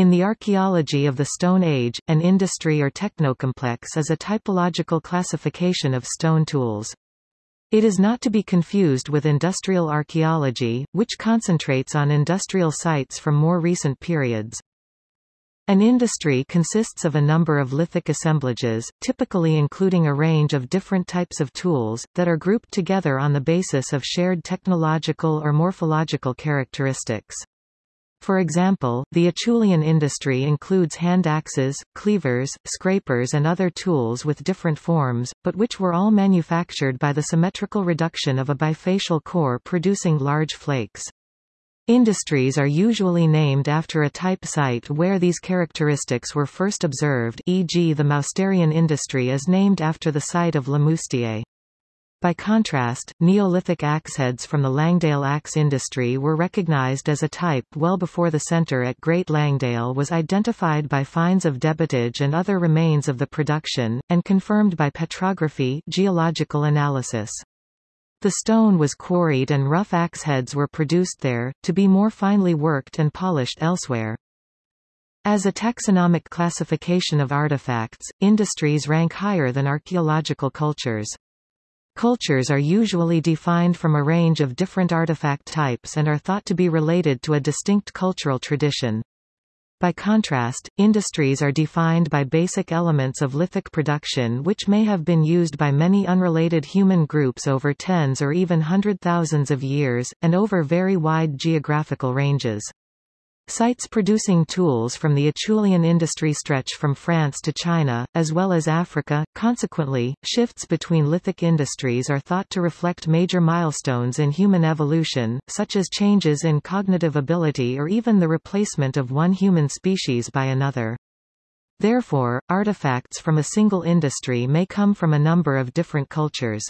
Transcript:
In the archaeology of the Stone Age, an industry or technocomplex is a typological classification of stone tools. It is not to be confused with industrial archaeology, which concentrates on industrial sites from more recent periods. An industry consists of a number of lithic assemblages, typically including a range of different types of tools, that are grouped together on the basis of shared technological or morphological characteristics. For example, the Acheulean industry includes hand axes, cleavers, scrapers and other tools with different forms, but which were all manufactured by the symmetrical reduction of a bifacial core producing large flakes. Industries are usually named after a type site where these characteristics were first observed e.g. the Mousterian industry is named after the site of Le Moustier. By contrast, Neolithic axeheads from the Langdale axe industry were recognized as a type well before the center at Great Langdale was identified by finds of debitage and other remains of the production, and confirmed by petrography geological analysis. The stone was quarried and rough axeheads were produced there, to be more finely worked and polished elsewhere. As a taxonomic classification of artifacts, industries rank higher than archaeological cultures. Cultures are usually defined from a range of different artifact types and are thought to be related to a distinct cultural tradition. By contrast, industries are defined by basic elements of lithic production which may have been used by many unrelated human groups over tens or even hundred thousands of years, and over very wide geographical ranges. Sites producing tools from the Acheulean industry stretch from France to China, as well as Africa. Consequently, shifts between lithic industries are thought to reflect major milestones in human evolution, such as changes in cognitive ability or even the replacement of one human species by another. Therefore, artifacts from a single industry may come from a number of different cultures.